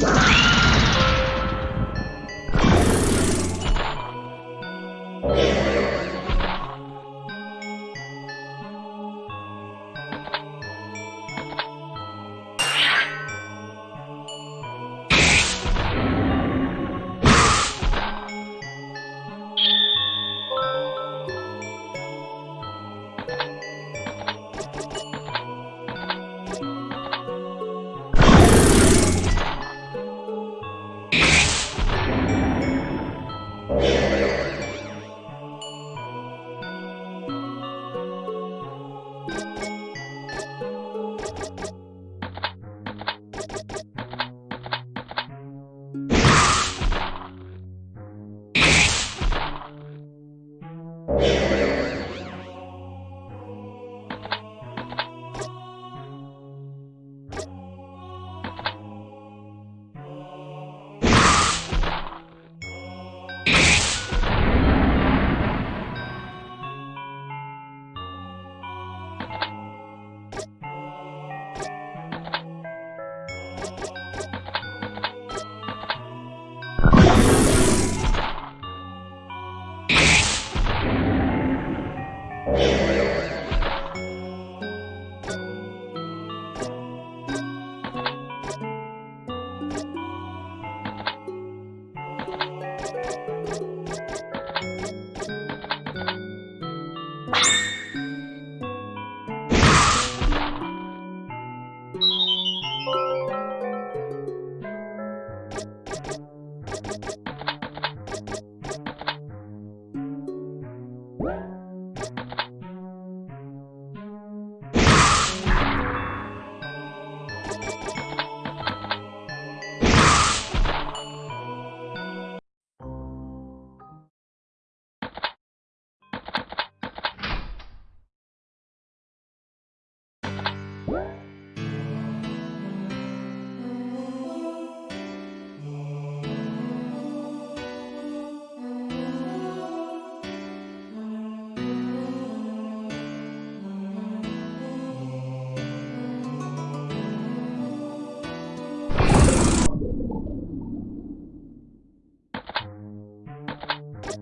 Wow.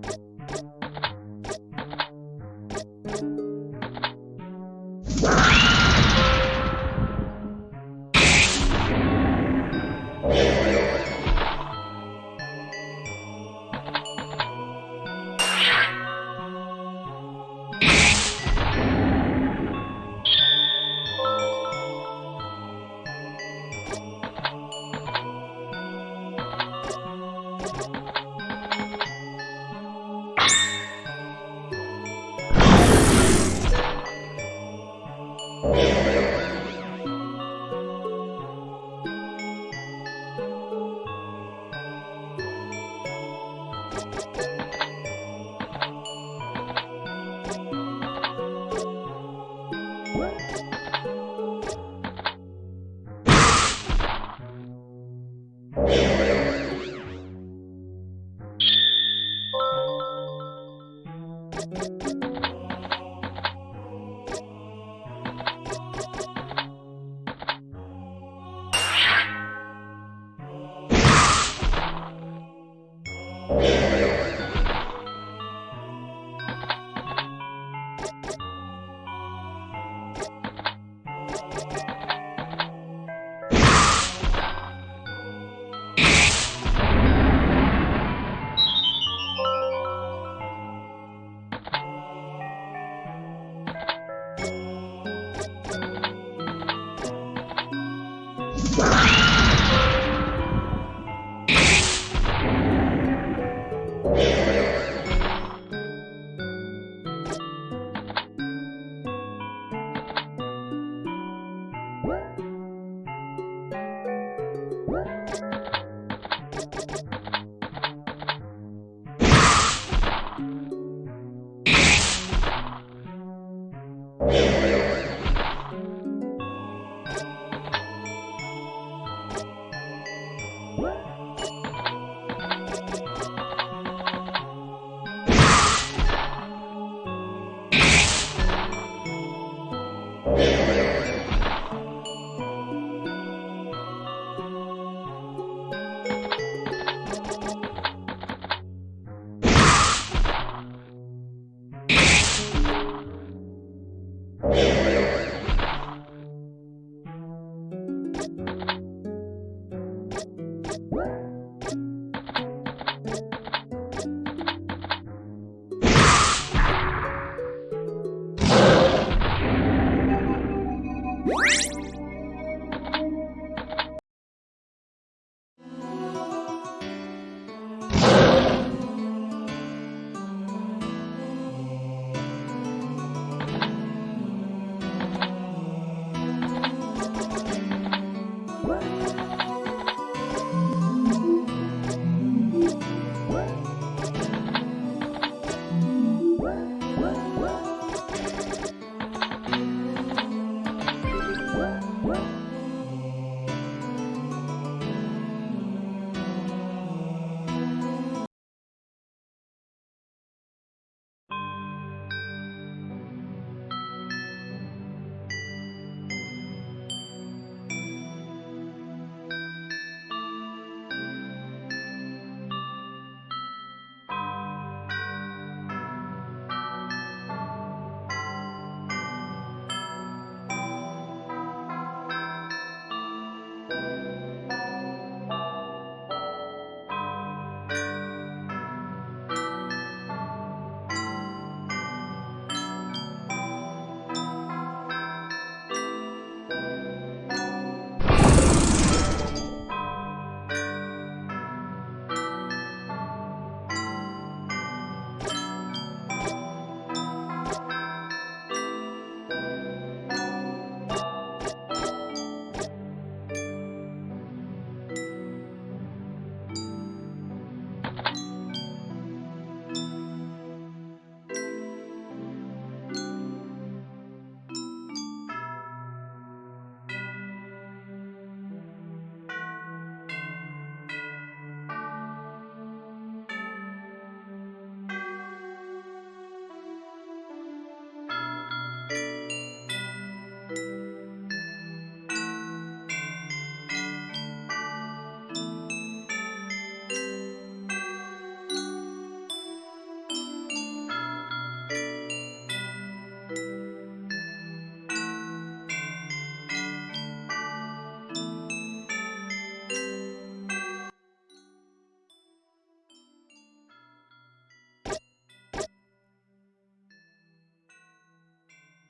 you You What?